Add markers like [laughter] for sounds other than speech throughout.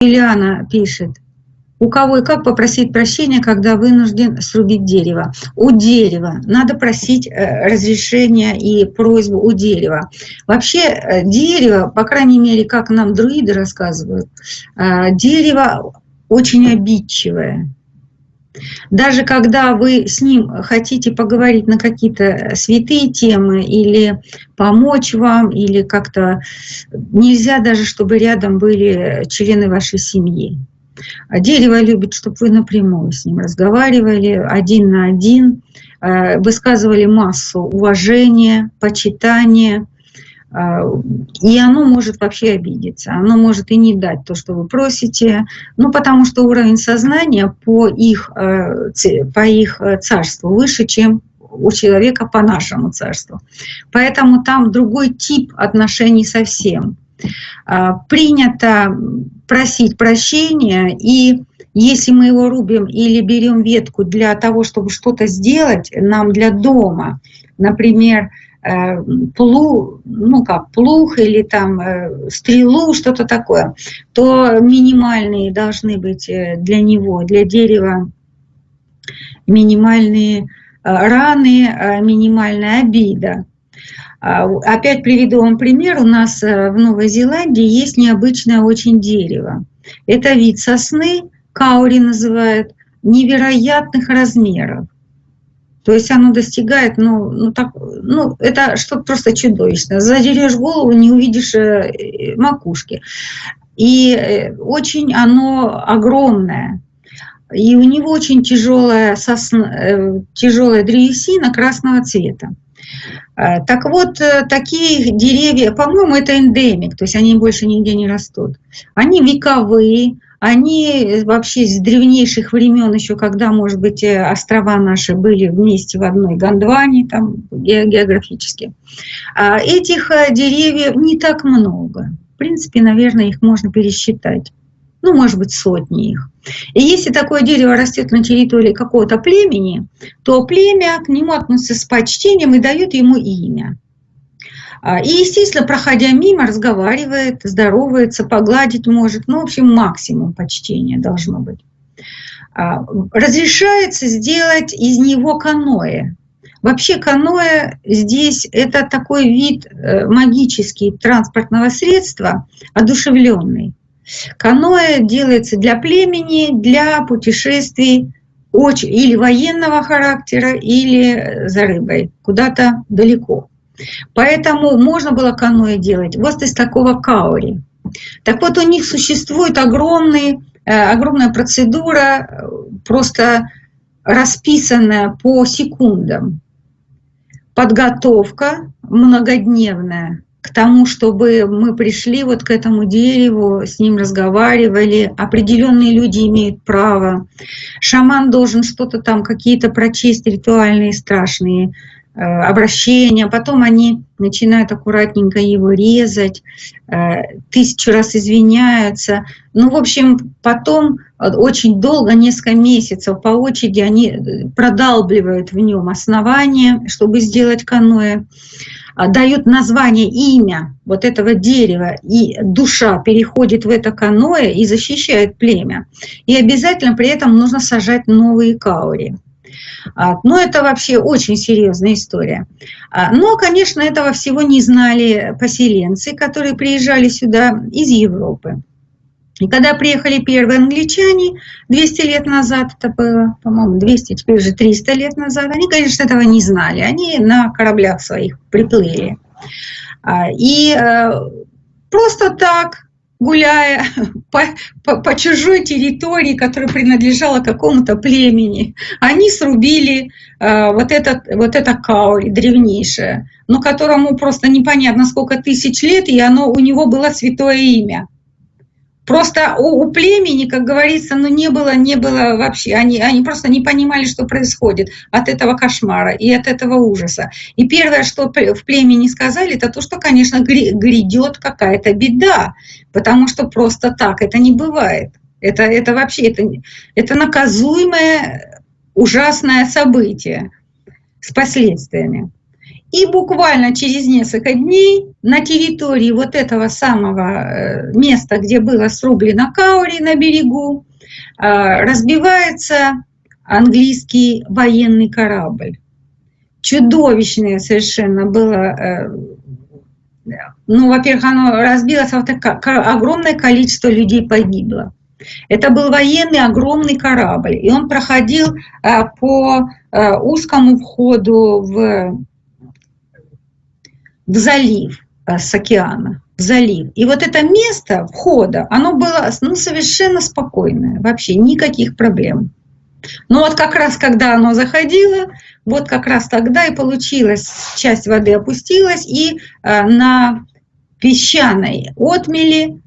Ильяна пишет, у кого и как попросить прощения, когда вынужден срубить дерево? У дерева. Надо просить э, разрешения и просьбу у дерева. Вообще э, дерево, по крайней мере, как нам друиды рассказывают, э, дерево очень обидчивое. Даже когда вы с ним хотите поговорить на какие-то святые темы или помочь вам, или как-то нельзя даже, чтобы рядом были члены вашей семьи. А дерево любит, чтобы вы напрямую с ним разговаривали, один на один, э, высказывали массу уважения, почитания, и оно может вообще обидеться, оно может и не дать то, что вы просите, ну, потому что уровень сознания по их, э, по их царству выше, чем у человека по нашему царству. Поэтому там другой тип отношений совсем. Принято просить прощения, и если мы его рубим или берем ветку для того, чтобы что-то сделать нам для дома, например, э, плуг, ну как, плуг или там э, стрелу, что-то такое, то минимальные должны быть э, для него, для дерева, минимальные раны, минимальная обида. А, опять приведу вам пример. У нас э, в Новой Зеландии есть необычное очень дерево. Это вид сосны, каури называют, невероятных размеров. То есть оно достигает, ну, ну, так, ну это что-то просто чудовищное. Задерешь голову, не увидишь э, макушки. И э, очень оно огромное. И у него очень тяжелая, сосна, тяжелая древесина красного цвета. Э, так вот, э, такие деревья, по-моему, это эндемик, то есть они больше нигде не растут. Они вековые, они вообще с древнейших времен, еще когда, может быть, э, острова наши были вместе в одной Гондване, там географически. А этих деревьев не так много. В принципе, наверное, их можно пересчитать ну, может быть, сотни их. И если такое дерево растет на территории какого-то племени, то племя к нему относится с почтением и дает ему имя. А, и, естественно, проходя мимо, разговаривает, здоровается, погладить может. Ну, в общем, максимум почтения должно быть. А, разрешается сделать из него каноэ. Вообще каноэ здесь это такой вид э, магический транспортного средства, одушевленный. Каноэ делается для племени, для путешествий очень, или военного характера, или за рыбой, куда-то далеко. Поэтому можно было каноэ делать вот из такого каури. Так вот, у них существует огромный, э, огромная процедура, просто расписанная по секундам. Подготовка многодневная, к тому, чтобы мы пришли вот к этому дереву, с ним разговаривали. Определенные люди имеют право. Шаман должен что-то там, какие-то прочесть ритуальные страшные э, обращения. Потом они начинают аккуратненько его резать, э, тысячу раз извиняются. Ну, в общем, потом очень долго, несколько месяцев по очереди они продалбливают в нем основание, чтобы сделать каноэ. А, дают название, имя вот этого дерева, и душа переходит в это каноэ и защищает племя. И обязательно при этом нужно сажать новые каури. А, Но ну, это вообще очень серьезная история. А, но, конечно, этого всего не знали поселенцы, которые приезжали сюда из Европы. И когда приехали первые англичане, 200 лет назад это было, по-моему, 200, теперь уже 300 лет назад, они, конечно, этого не знали. Они на кораблях своих приплыли. А, и э, просто так, гуляя [laughs] по, по, по чужой территории, которая принадлежала какому-то племени, они срубили э, вот, этот, вот это каури древнейшее, но которому просто непонятно сколько тысяч лет, и оно, у него было святое имя. Просто у, у племени, как говорится, ну не было, не было вообще, они, они просто не понимали, что происходит от этого кошмара и от этого ужаса. И первое, что в племени сказали, это то, что, конечно, грядет какая-то беда, потому что просто так это не бывает. Это, это вообще, это, это наказуемое ужасное событие с последствиями. И буквально через несколько дней на территории вот этого самого э, места, где было срублено Каури на берегу, э, разбивается английский военный корабль. Чудовищное совершенно было э, ну, во-первых, оно разбилось, а вот огромное количество людей погибло. Это был военный огромный корабль, и он проходил по узкому входу в в залив э, с океана, в залив. И вот это место входа, оно было ну, совершенно спокойное, вообще никаких проблем. Но вот как раз, когда оно заходило, вот как раз тогда и получилось, часть воды опустилась, и э, на песчаной отмели,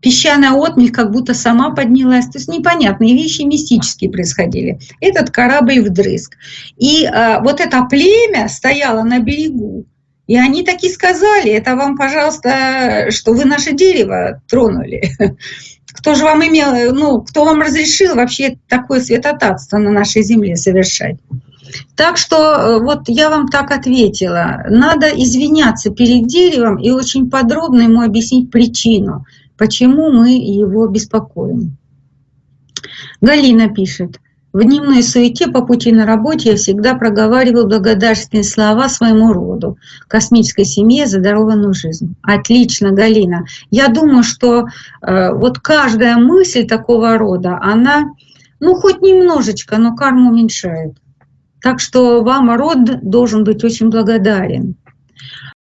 песчаная отмель как будто сама поднялась. То есть непонятные вещи мистические происходили. Этот корабль вдрызг. И э, вот это племя стояло на берегу, и они таки сказали, это вам, пожалуйста, что вы наше дерево тронули. [laughs] Кто же вам имел, ну, кто вам разрешил вообще такое святотатство на нашей земле совершать? Так что э, вот я вам так ответила. Надо извиняться перед деревом и очень подробно ему объяснить причину, почему мы его беспокоим. Галина пишет. В дневной суете по пути на работе я всегда проговаривал благодарственные слова своему роду, космической семье за дарованную жизнь. Отлично, Галина. Я думаю, что э, вот каждая мысль такого рода, она, ну, хоть немножечко, но карму уменьшает. Так что вам род должен быть очень благодарен.